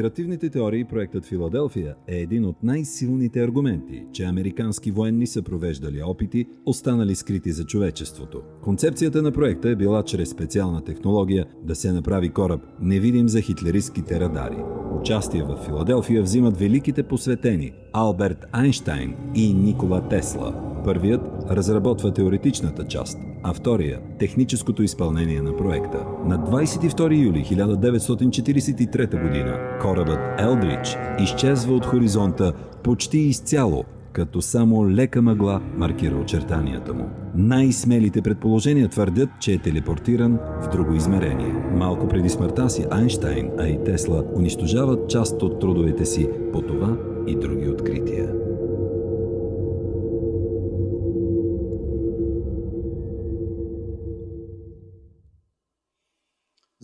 конспиративните теории проектът Филаделфия е един от най-силните аргументи, че американски военни са провеждали опити, останали скрити за човечеството. Концепцията на проекта е била чрез специална технология да се направи кораб невидим за хитлеристските радари. Участие в Филаделфия взимат великите посветени Алберт Айнштайн и Никола Тесла. Първият разработва теоретичната част, а втория – техническото изпълнение на проекта. На 22 юли 1943 г. корабът Елдрич изчезва от хоризонта почти изцяло, като само лека мъгла маркира очертанията му. Най-смелите предположения твърдят, че е телепортиран в друго измерение. Малко преди смъртта си Айнштайн, а и Тесла унищожават част от трудовете си по това и други открития.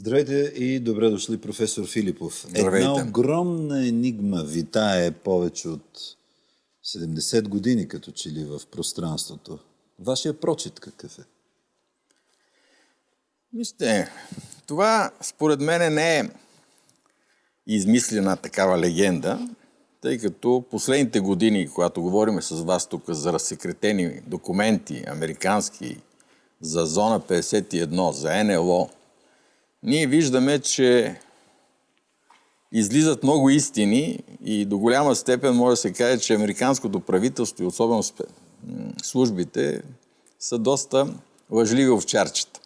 Здравейте и добре дошли, професор Филипов. Здравейте. Една огромна енигма витае повече от 70 години, като че ли в пространството. Вашия прочит какъв е? Вижте, това според мен не е измислена такава легенда, тъй като последните години, когато говорим с вас тук за разсекретени документи, американски, за зона 51, за НЛО, ние виждаме, че излизат много истини и до голяма степен може да се каже, че американското правителство и особено службите са доста лъжливи овчарчета.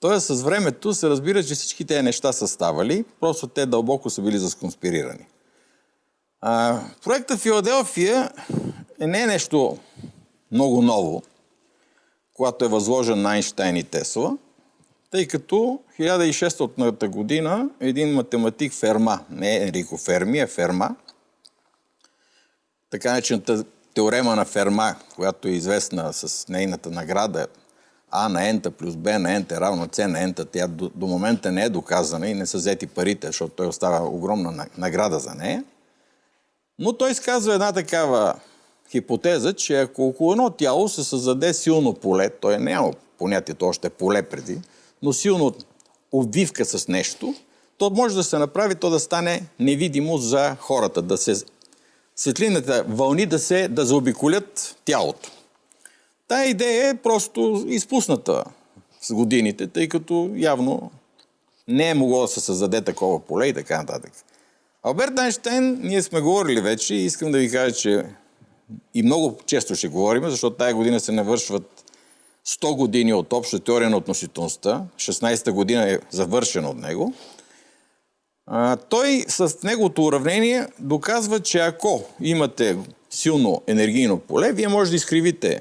Тоест с времето се разбира, че всички тези неща са ставали, просто те дълбоко са били засконспирирани. А, проекта Филаделфия е не е нещо много ново, когато е възложен на Айнштайн и Тесла – тъй като 1600 година един математик Ферма, не Енрико Ферми, а Ферма, така начината теорема на Ферма, която е известна с нейната награда А на ента плюс Б на ента е равно С на ента, тя до, до момента не е доказана и не са взети парите, защото той остава огромна награда за нея. Но той изказва една такава хипотеза, че ако около едно тяло се създаде силно поле, той няма понятието още поле преди, но силно обвивка с нещо, то може да се направи то да стане невидимо за хората, да се светлината вълни да се да заобиколят тялото. Тая идея е просто изпусната с годините, тъй като явно не е могло да се създаде такова поле и така нататък. Алберт Айнштейн, ние сме говорили вече искам да ви кажа, че и много често ще говорим, защото тая година се навършват 100 години от обща теория на относителността, 16-та година е завършен от него, той с неговото уравнение доказва, че ако имате силно енергийно поле, вие може да изкривите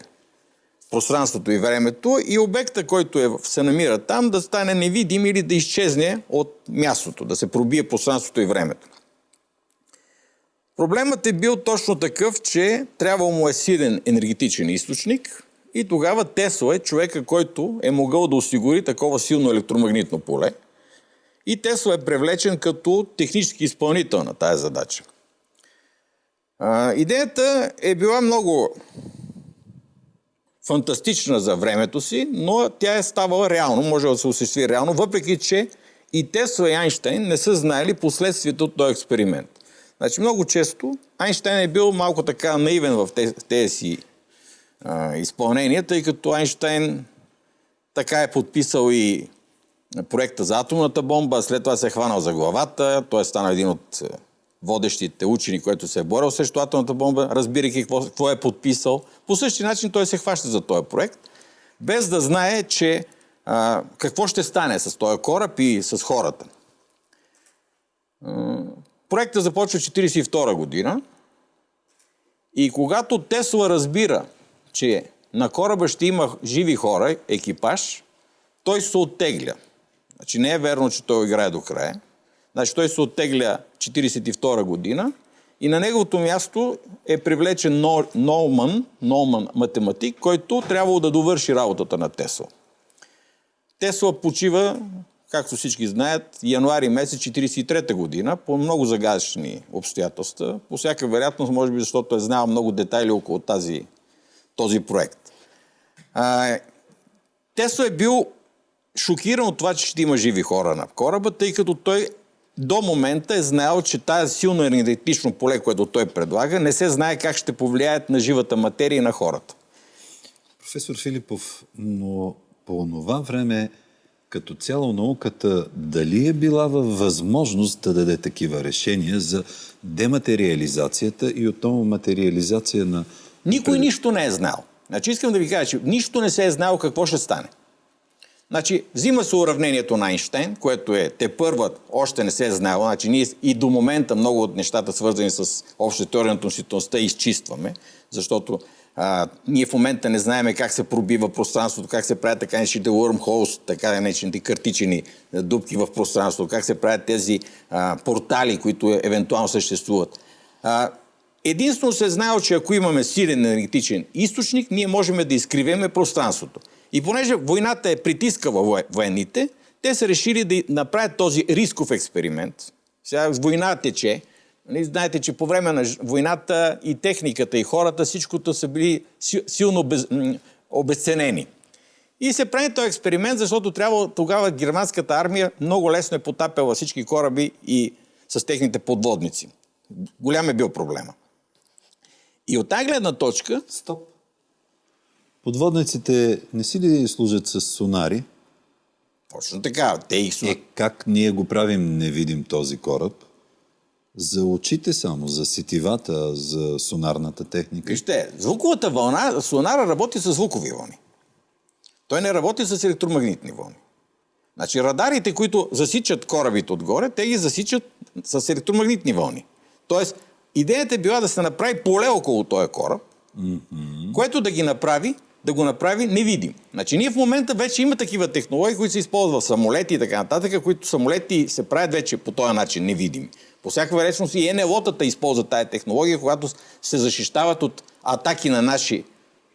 пространството и времето и обекта, който е, се намира там, да стане невидим или да изчезне от мястото, да се пробие пространството и времето. Проблемът е бил точно такъв, че трябва му е силен енергетичен източник, и тогава Тесла е човека, който е могъл да осигури такова силно електромагнитно поле. И Тесла е привлечен като технически изпълнител на тази задача. А, идеята е била много фантастична за времето си, но тя е ставала реално, може да се осъществи реално, въпреки че и Тесла и Айнштейн не са знаели последствията от този експеримент. Значи много често Айнштейн е бил малко така наивен в тези си а, изпълнение, тъй като Айнштайн така е подписал и проекта за атомната бомба, след това се е хванал за главата, той е станал един от е, водещите учени, който се е борил срещу атомната бомба, разбирайки какво, какво е подписал. По същия начин той се хваща за този проект, без да знае, че а, какво ще стане с този кораб и с хората. Проектът започва 1942 година и когато Тесла разбира, че на кораба ще има живи хора, екипаж, той се оттегля. Значи не е верно, че той играе до края. Значи той се оттегля 1942 година и на неговото място е привлечен Нолман, Нолман математик, който трябвало да довърши работата на Тесла. Тесла почива, както всички знаят, януари месец 1943 година по много загадъчни обстоятелства. По всяка вероятност, може би защото е знал много детайли около тази този проект. А, Тесла е бил шокиран от това, че ще има живи хора на кораба, тъй като той до момента е знаел, че тази силно енергетично поле, което той предлага, не се знае как ще повлияят на живата материя и на хората. Професор Филипов, но по това време като цяло науката дали е била във възможност да даде такива решения за дематериализацията и отново материализация на... Никой нищо не е знал. Значи искам да ви кажа, че нищо не се е знало какво ще стане. Значи, взима се уравнението на Айнштейн, което е те първат, още не се е знало. Значи, ние и до момента много от нещата, свързани с обща теория на относителността, изчистваме, защото а, ние в момента не знаеме как се пробива пространството, как се правят така наречените wormholes, така наречените картичени дупки в пространството, как се правят тези а, портали, които евентуално съществуват. А, единствено се знае, че ако имаме силен енергетичен източник, ние можем да изкривеме пространството. И понеже войната е притискала военните, те са решили да направят този рисков експеримент. Сега война тече, Нали, знаете, че по време на войната и техниката, и хората, всичкото са били силно без, обесценени. И се прави този експеримент, защото трябва тогава германската армия много лесно е потапяла всички кораби и с техните подводници. Голям е бил проблема. И от тази гледна точка... Стоп. Подводниците не си ли служат с сонари? Точно така. Те их Е, как ние го правим невидим този кораб? За очите само, за сетивата, за сонарната техника. Вижте, звуковата вълна, сонара работи с звукови вълни. Той не работи с електромагнитни вълни. Значи радарите, които засичат корабите отгоре, те ги засичат с електромагнитни вълни. Тоест, идеята е била да се направи поле около този кораб, mm-hmm. което да ги направи, да го направи невидим. Значи ние в момента вече има такива технологии, които се използват в самолети и така нататък, които самолети се правят вече по този начин невидими. По всяка вероятност и НЛО-тата използват тази технология, когато се защищават от атаки на наши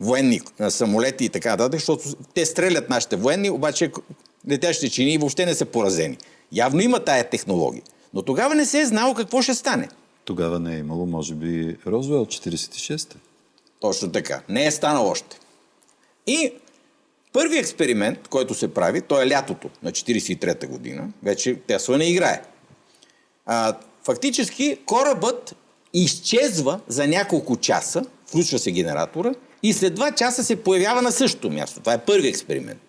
военни на самолети и така нататък, защото те стрелят нашите военни, обаче летящите чини въобще не са поразени. Явно има тая технология. Но тогава не се е знало какво ще стане. Тогава не е имало, може би, Розвел 46-та. Точно така. Не е станало още. И първият експеримент, който се прави, то е лятото на 43-та година. Вече Тесла не играе. А, фактически корабът изчезва за няколко часа, включва се генератора и след два часа се появява на същото място. Това е първи експеримент.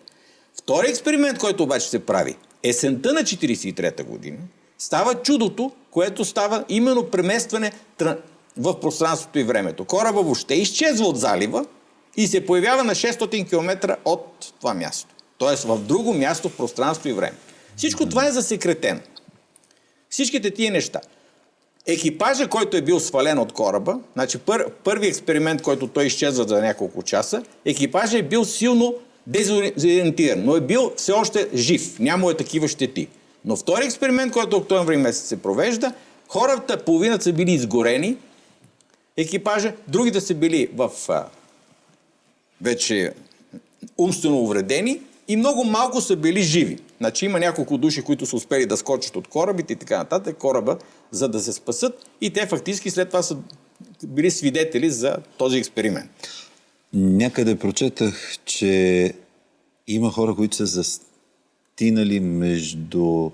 Втори експеримент, който обаче се прави есента на 43-та година, става чудото, което става именно преместване в пространството и времето. Кораба въобще изчезва от залива и се появява на 600 км от това място. Тоест в друго място в пространство и време. Всичко това е засекретено. Всичките тия неща. Екипажа, който е бил свален от кораба, значи пър, първи експеримент, който той изчезва за няколко часа, екипажа е бил силно дезориентиран, но е бил все още жив. Няма е такива щети. Но втори експеримент, който октомври месец се провежда, хората, половината са били изгорени, екипажа, другите са били в а, вече умствено увредени и много малко са били живи. Значи има няколко души, които са успели да скочат от корабите и така нататък, кораба, за да се спасат и те фактически след това са били свидетели за този експеримент. Някъде прочетах, че има хора, които са застинали между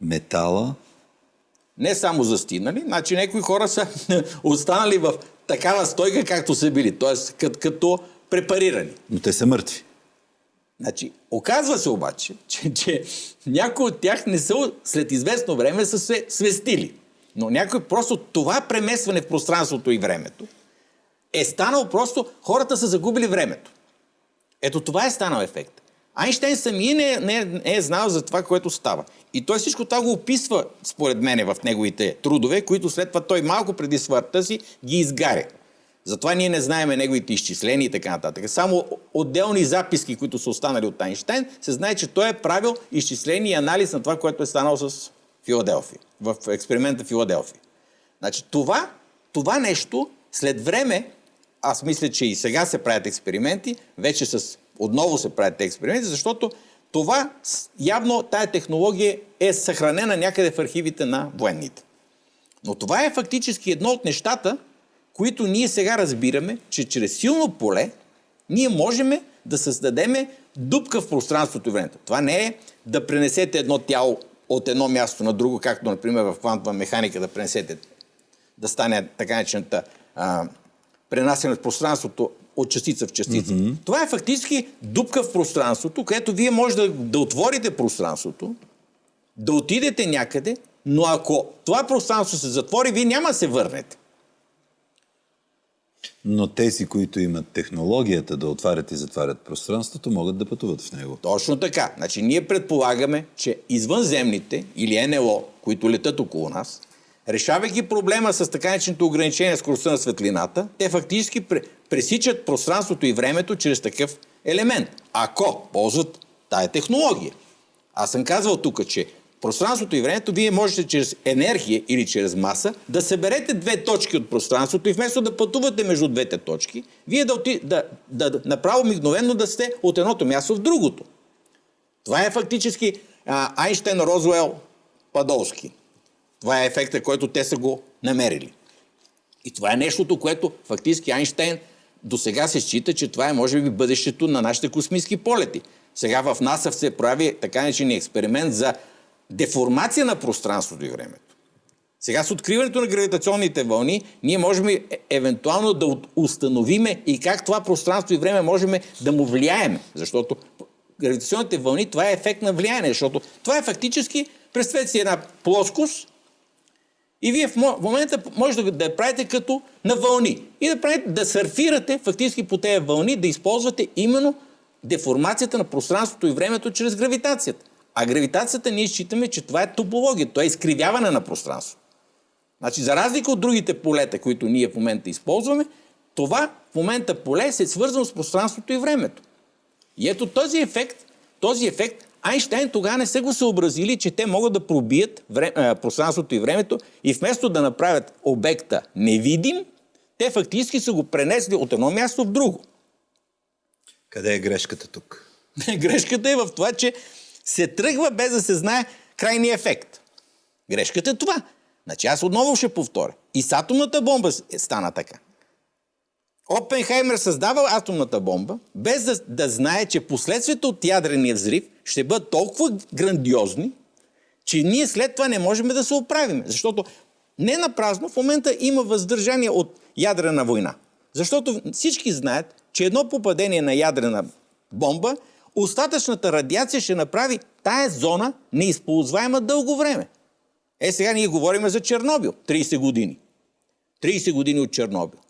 метала. Не само застинали, значи някои хора са останали в такава стойка, както са били, т.е. като, като препарирани. Но те са мъртви. Значи, оказва се обаче, че, че някои от тях не са след известно време са се свестили. Но някой просто това премесване в пространството и времето е станало просто, хората са загубили времето. Ето това е станал ефект. Айнштейн самия не, не, не е знал за това, което става. И той всичко това го описва, според мене, в неговите трудове, които след това той малко преди смъртта си ги изгаря. Затова ние не знаеме неговите изчисления и така нататък. Само отделни записки, които са останали от Айнштейн, се знае, че той е правил изчисление и анализ на това, което е станало с Филаделфия, в експеримента Филаделфия. Значи това, това нещо след време, аз мисля, че и сега се правят експерименти, вече с, отново се правят експерименти, защото това явно тая технология е съхранена някъде в архивите на военните. Но това е фактически едно от нещата, които ние сега разбираме, че чрез силно поле ние можем да създадем дупка в пространството и времето. Това не е да пренесете едно тяло от едно място на друго, както, например, в квантова механика да пренесете, да стане така начината пренасене в пространството от частица в частица. Mm-hmm. Това е фактически дупка в пространството, където вие може да, да отворите пространството, да отидете някъде, но ако това пространство се затвори, вие няма да се върнете. Но тези, които имат технологията да отварят и затварят пространството, могат да пътуват в него. Точно така. Значи ние предполагаме, че извънземните или НЛО, които летат около нас, решавайки проблема с така нареченото ограничение на скоростта на светлината, те фактически пресичат пространството и времето чрез такъв елемент, ако ползват тая технология. Аз съм казвал тук, че пространството и времето вие можете чрез енергия или чрез маса да съберете две точки от пространството и вместо да пътувате между двете точки, вие да, оти, да, да, да направо мигновенно да сте от едното място в другото. Това е фактически а, Айнштейн, Розуел, Падолски. Това е ефекта, който те са го намерили. И това е нещото, което фактически Айнштейн до сега се счита, че това е може би бъдещето на нашите космически полети. Сега в НАСА се прави така наречен експеримент за деформация на пространството и времето. Сега с откриването на гравитационните вълни, ние можем е, евентуално да установиме и как това пространство и време можем да му влияеме. Защото гравитационните вълни, това е ефект на влияние, защото това е фактически, представете си една плоскост, и вие в момента може да, я правите като на вълни. И да, правите, да сърфирате фактически по тези вълни, да използвате именно деформацията на пространството и времето чрез гравитацията. А гравитацията ние считаме, че това е топология, това е изкривяване на пространството. Значи, за разлика от другите полета, които ние в момента използваме, това в момента поле се е свързано с пространството и времето. И ето този ефект, този ефект Айнштайн тогава не са го съобразили, че те могат да пробият вре... пространството и времето и вместо да направят обекта невидим, те фактически са го пренесли от едно място в друго. Къде е грешката тук? грешката е в това, че се тръгва без да се знае крайния ефект. Грешката е това. Значи аз отново ще повторя. И с атомната бомба стана така. Опенхаймер създава атомната бомба, без да, да знае, че последствията от ядрения взрив ще бъдат толкова грандиозни, че ние след това не можем да се оправим. Защото не на празно в момента има въздържание от ядрена война. Защото всички знаят, че едно попадение на ядрена бомба, остатъчната радиация ще направи тая зона неизползваема дълго време. Е, сега ние говорим за Чернобил. 30 години. 30 години от Чернобил.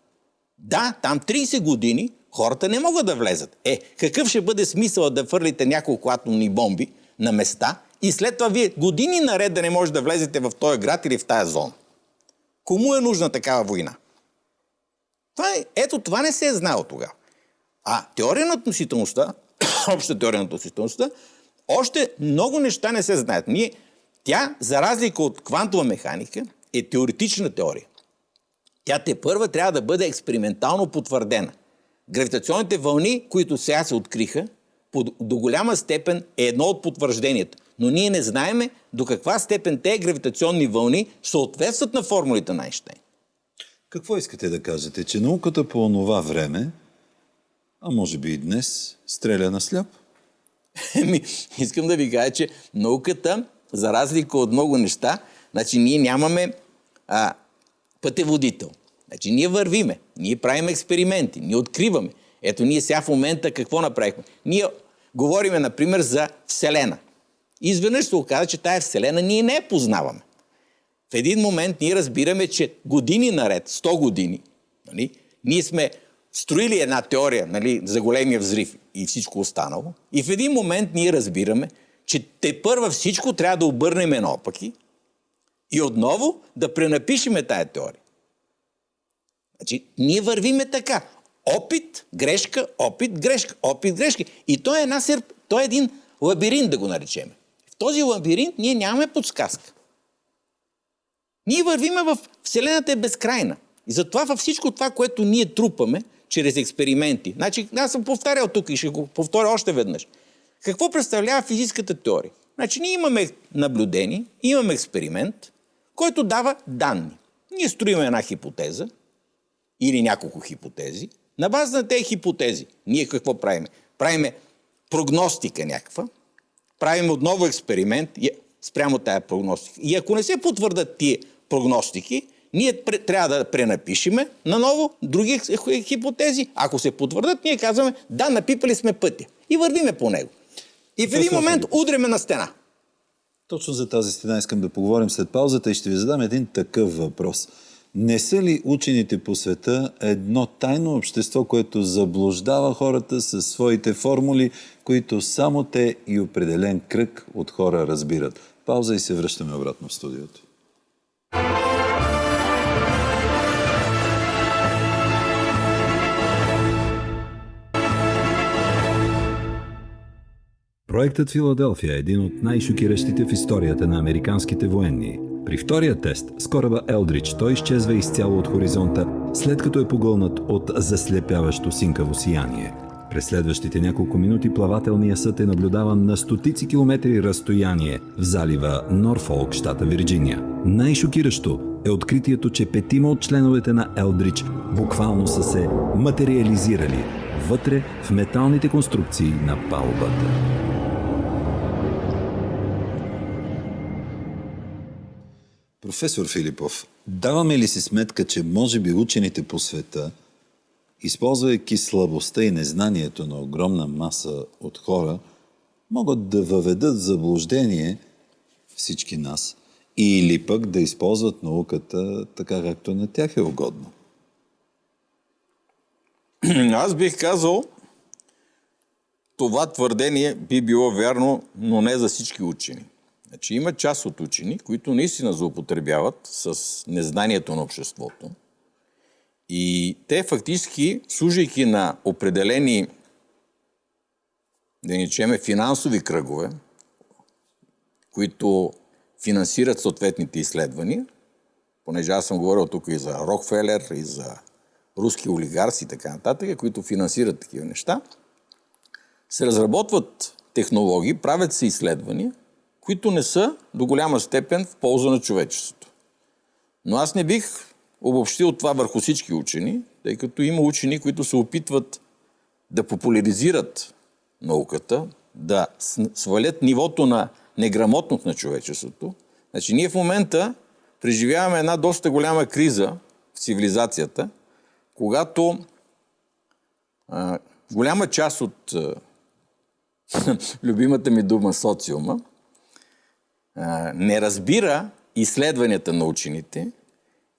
Да, там 30 години хората не могат да влезат. Е, какъв ще бъде смисъл да фърлите няколко атомни бомби на места и след това вие години наред да не можете да влезете в този град или в тази зона? Кому е нужна такава война? Това е, ето това не се е знало тогава. А теория на относителността, обща теория на относителността, още много неща не се знаят. Ние, тя, за разлика от квантова механика, е теоретична теория. Тя те първа трябва да бъде експериментално потвърдена. Гравитационните вълни, които сега се откриха, до голяма степен е едно от потвържденията. Но ние не знаеме до каква степен те гравитационни вълни съответстват на формулите на Айнштейн. Какво искате да кажете? Че науката по онова време, а може би и днес, стреля на сляп? Еми, искам да ви кажа, че науката, за разлика от много неща, значи ние нямаме а, пътеводител. Значи ние вървиме, ние правим експерименти, ние откриваме. Ето ние сега в момента какво направихме? Ние говориме, например, за Вселена. И изведнъж се оказа, че тая Вселена ние не я познаваме. В един момент ние разбираме, че години наред, 100 години, нали, ние сме строили една теория нали, за големия взрив и всичко останало. И в един момент ние разбираме, че те първа всичко трябва да обърнем наопаки и отново да пренапишеме тая теория. Значи, ние вървиме така. Опит, грешка, опит, грешка, опит, грешка. И той е, една серп... той е един лабиринт, да го наречем. В този лабиринт ние нямаме подсказка. Ние вървиме в Вселената е безкрайна. И затова във всичко това, което ние трупаме, чрез експерименти. Значи, аз съм повтарял тук и ще го повторя още веднъж. Какво представлява физическата теория? Значи, ние имаме наблюдение, имаме експеримент, който дава данни. Ние строим една хипотеза или няколко хипотези. На база на тези хипотези, ние какво правиме? Правиме прогностика някаква, правим отново експеримент, спрямо тая прогностика. И ако не се потвърдат тия прогностики, ние трябва да пренапишеме наново други хипотези. Ако се потвърдат, ние казваме, да, напипали сме пътя. И вървиме по него. И в един момент удреме на стена. Точно за тази стена искам да поговорим след паузата и ще ви задам един такъв въпрос. Не са ли учените по света едно тайно общество, което заблуждава хората със своите формули, които само те и определен кръг от хора разбират? Пауза и се връщаме обратно в студиото. Проектът Филаделфия е един от най-шокиращите в историята на американските военни. При втория тест с кораба Елдрич той изчезва изцяло от хоризонта, след като е погълнат от заслепяващо синкаво сияние. През следващите няколко минути плавателният съд е наблюдаван на стотици километри разстояние в залива Норфолк, щата Вирджиния. Най-шокиращо е откритието, че петима от членовете на Елдрич буквално са се материализирали вътре в металните конструкции на палубата. Професор Филипов, даваме ли си сметка, че може би учените по света, използвайки слабостта и незнанието на огромна маса от хора, могат да въведат заблуждение всички нас или пък да използват науката така, както на тях е угодно? Аз бих казал, това твърдение би било вярно, но не за всички учени. Значи има част от учени, които наистина злоупотребяват с незнанието на обществото. И те фактически, служайки на определени, да ни чеме, финансови кръгове, които финансират съответните изследвания, понеже аз съм говорил тук и за Рокфелер, и за руски олигарси и така нататък, които финансират такива неща, се разработват технологии, правят се изследвания, които не са до голяма степен в полза на човечеството. Но аз не бих обобщил това върху всички учени, тъй като има учени, които се опитват да популяризират науката, да свалят нивото на неграмотност на човечеството. Значи ние в момента преживяваме една доста голяма криза в цивилизацията, когато а, голяма част от а, любимата ми дума социума не разбира изследванията на учените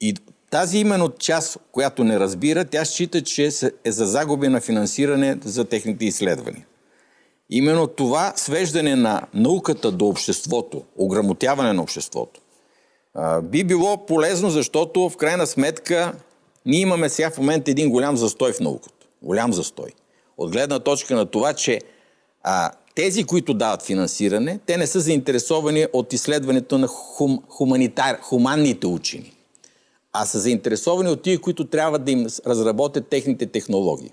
и тази именно част, която не разбира, тя счита, че е за загуби на финансиране за техните изследвания. Именно това свеждане на науката до обществото, ограмотяване на обществото, би било полезно, защото в крайна сметка ние имаме сега в момента един голям застой в науката. Голям застой. От гледна точка на това, че а, тези, които дават финансиране, те не са заинтересовани от изследването на хум, хуманитар, хуманните учени, а са заинтересовани от тия, които трябва да им разработят техните технологии.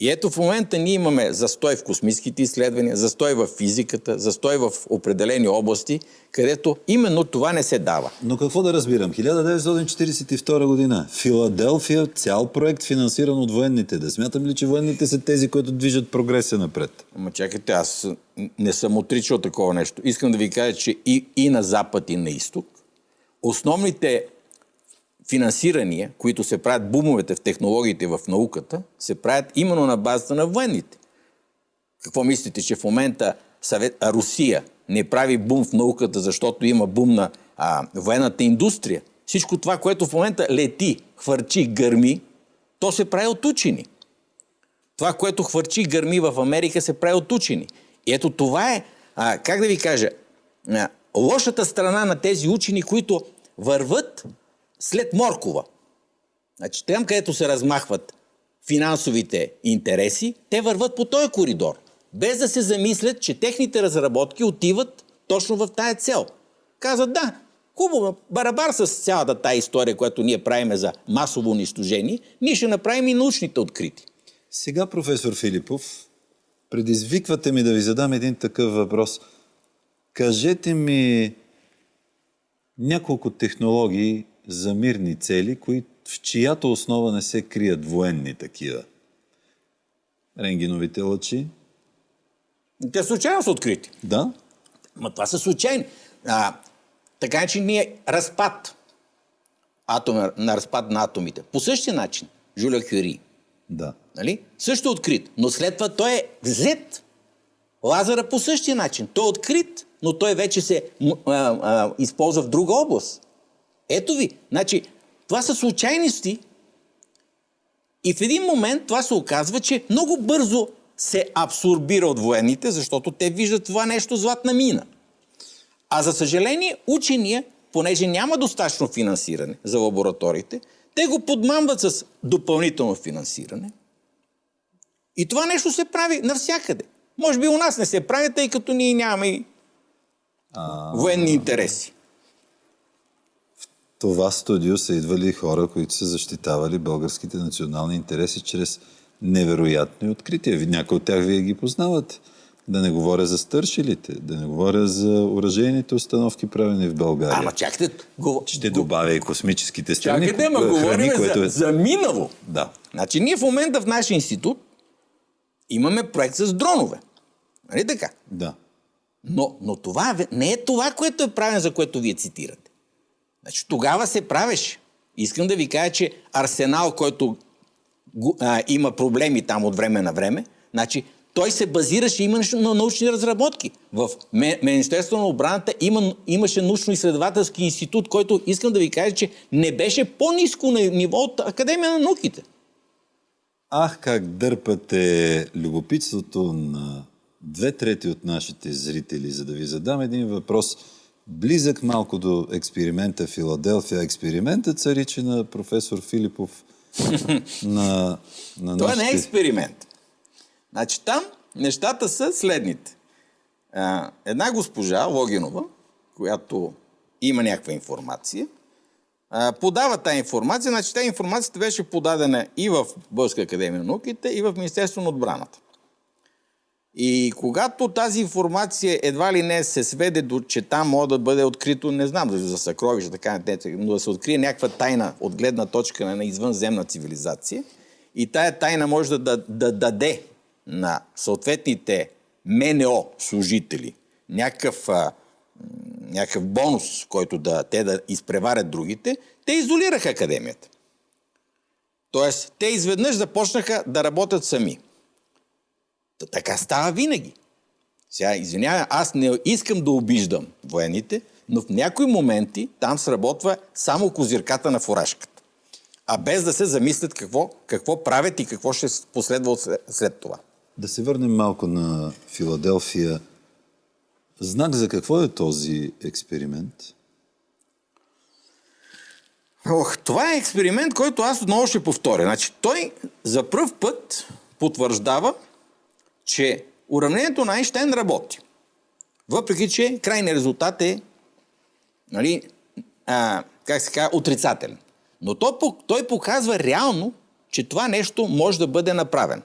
И ето в момента ние имаме застой в космическите изследвания, застой в физиката, застой в определени области, където именно това не се дава. Но какво да разбирам? 1942 година. Филаделфия, цял проект финансиран от военните. Да смятам ли, че военните са тези, които движат прогресия напред? Ама чакайте, аз не съм отричал такова нещо. Искам да ви кажа, че и, и на запад, и на изток, основните финансирания, които се правят бумовете в технологиите в науката, се правят именно на базата на военните. Какво мислите, че в момента Съвет, а Русия не прави бум в науката, защото има бум на а, военната индустрия? Всичко това, което в момента лети, хвърчи, гърми, то се прави от учени. Това, което хвърчи, гърми в Америка, се прави от учени. И ето това е, а, как да ви кажа, а, лошата страна на тези учени, които върват след Моркова. Значи, там, където се размахват финансовите интереси, те върват по този коридор, без да се замислят, че техните разработки отиват точно в тая цел. Казват, да, хубаво, барабар с цялата тая история, която ние правиме за масово унищожение, ние ще направим и научните открити. Сега, професор Филипов, предизвиквате ми да ви задам един такъв въпрос. Кажете ми няколко технологии, за мирни цели, кои, в чиято основа не се крият военни такива. Ренгиновите лъчи. Те случайно са открити. Да. Ма това са случайни. А, така че ние разпад атом, на разпад на атомите. По същия начин, Жуля Кюри, Да. нали? също открит, но след това той е взет. Лазара по същия начин. Той е открит, но той вече се а, а, използва в друга област. Ето ви. Значи, това са случайности и в един момент това се оказва, че много бързо се абсорбира от военните, защото те виждат това нещо златна мина. А за съжаление, учения, понеже няма достатъчно финансиране за лабораториите, те го подмамват с допълнително финансиране. И това нещо се прави навсякъде. Може би у нас не се прави, тъй като ние нямаме и военни интереси. Това студио са идвали хора, които са защитавали българските национални интереси чрез невероятни открития. Някои от тях вие ги познавате. Да не говоря за стършилите, да не говоря за оръжейните установки, правени в България. Ама чакайте, го... Ще добавя и космическите страни, чакайте, ма говорим което за, е... за минало. Да. Значи ние в момента в нашия институт имаме проект с дронове. Нали така? Да. Но, но това не е това, което е правено, за което вие цитирате. Значи, тогава се правеше. Искам да ви кажа, че Арсенал, който а, има проблеми там от време на време, значи, той се базираше имаше на научни разработки. В Министерството на отбраната има, имаше научно-изследователски институт, който искам да ви кажа, че не беше по-низко на ниво от Академия на науките. Ах, как дърпате любопитството на две трети от нашите зрители, за да ви задам един въпрос, близък малко до експеримента Филаделфия. Експериментът се рече на професор Филипов на, на Това не е експеримент. Значи там нещата са следните. Една госпожа, Логинова, която има някаква информация, подава тази информация. Значи тази информацията беше подадена и в Българска академия на науките, и в Министерство на отбраната. И когато тази информация едва ли не се сведе до, че там може да бъде открито, не знам, за, съкровища, така нататък, но да се открие някаква тайна от гледна точка на извънземна цивилизация, и тая тайна може да, да, да даде на съответните МНО служители някакъв, а, някакъв бонус, който да, те да изпреварят другите, те изолираха академията. Тоест, те изведнъж започнаха да работят сами. Та така става винаги. Сега, извинявай, аз не искам да обиждам военните, но в някои моменти там сработва само козирката на фуражката. А без да се замислят какво, какво правят и какво ще последва след това. Да се върнем малко на Филаделфия. Знак за какво е този експеримент? Ох, това е експеримент, който аз отново ще повторя. Значи, той за първ път потвърждава, че уравнението на Айнштайн работи. Въпреки, че крайният резултат е, нали, а, как се казва, отрицателен. Но той, той показва реално, че това нещо може да бъде направено.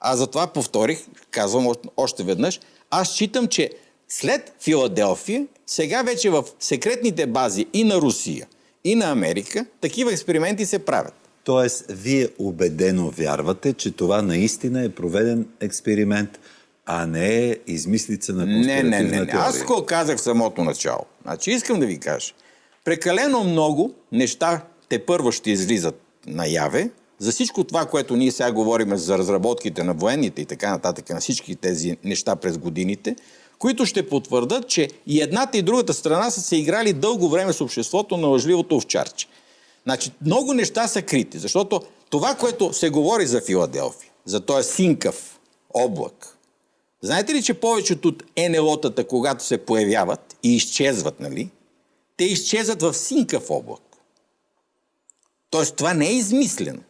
А затова повторих, казвам още веднъж, аз считам, че след Филаделфия, сега вече в секретните бази и на Русия, и на Америка, такива експерименти се правят. Тоест, вие убедено вярвате, че това наистина е проведен експеримент, а не е измислица на Не, конспиративна не, не, не. теория. Аз го казах в самото начало. Значи искам да ви кажа. Прекалено много неща те първо ще излизат наяве. За всичко това, което ние сега говорим за разработките на военните и така нататък, на всички тези неща през годините, които ще потвърдат, че и едната и другата страна са се играли дълго време с обществото на лъжливото овчарче. Значи, много неща са крити, защото това, което се говори за Филаделфия, за този синкав облак, знаете ли, че повечето от НЛО-тата, когато се появяват и изчезват, нали, те изчезват в синкав облак. Тоест, това не е измислено.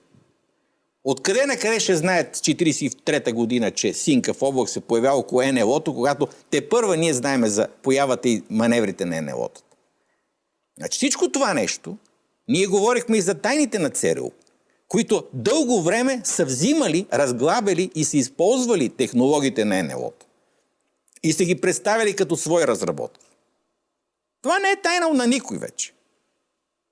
Откъде на къде ще знаят 43-та година, че Синкав облак се появява около НЛО-то, когато те първа ние знаеме за появата и маневрите на НЛО-тата. Значи всичко това нещо, ние говорихме и за тайните на ЦРУ, които дълго време са взимали, разглабели и са използвали технологиите на НЛО-то. И са ги представили като свои разработки. Това не е тайна на никой вече.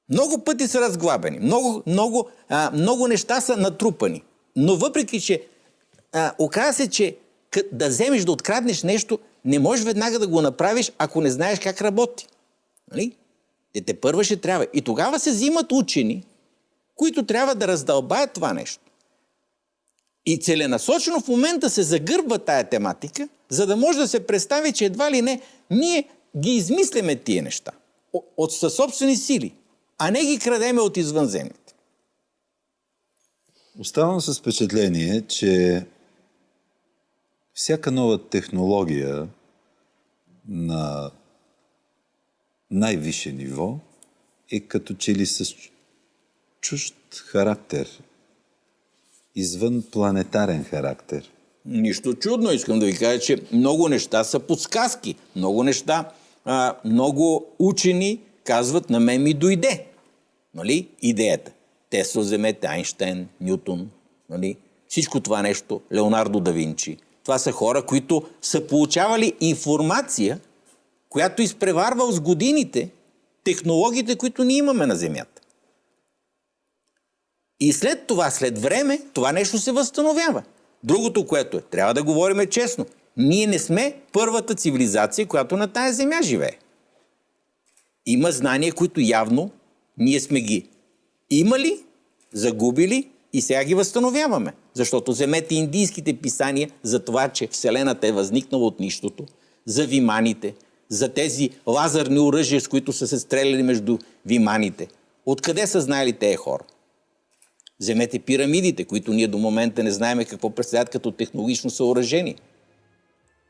Много пъти са разглабени, много, много, а, много неща са натрупани. Но въпреки, че а, оказа се, че да вземеш да откраднеш нещо, не можеш веднага да го направиш, ако не знаеш как работи. Нали? Те, те първа ще трябва. И тогава се взимат учени, които трябва да раздълбаят това нещо. И целенасочено в момента се загърбва тая тематика, за да може да се представи, че едва ли не ние ги измисляме тия неща от със собствени сили, а не ги крадеме от извънземните. Оставам с впечатление, че всяка нова технология на най-висше ниво е като че ли с чужд характер, извън планетарен характер. Нищо чудно, искам да ви кажа, че много неща са подсказки. Много неща, а, много учени казват, на мен ми дойде. Нали? Идеята. Тесла вземете, Айнштейн, Нютон, нали? всичко това нещо, Леонардо да Винчи. Това са хора, които са получавали информация, която изпреварва с годините технологиите, които ние имаме на Земята. И след това, след време, това нещо се възстановява. Другото, което е, трябва да говорим честно. Ние не сме първата цивилизация, която на тая земя живее. Има знания, които явно ние сме ги имали, загубили и сега ги възстановяваме. Защото вземете индийските писания за това, че Вселената е възникнала от нищото, за виманите, за тези лазерни оръжия, с които са се стреляли между виманите. Откъде са знаели тези хора? Вземете пирамидите, които ние до момента не знаем какво представят като технологично съоръжение.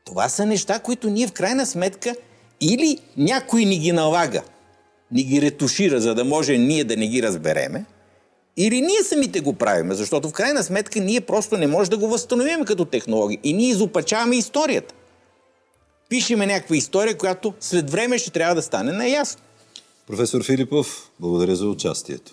Това са неща, които ние в крайна сметка или някой ни ги налага, ни ги ретушира, за да може ние да не ги разбереме, или ние самите го правиме, защото в крайна сметка ние просто не можем да го възстановим като технология. И ние изопачаваме историята. Пишеме някаква история, която след време ще трябва да стане наясно. Професор Филипов, благодаря за участието.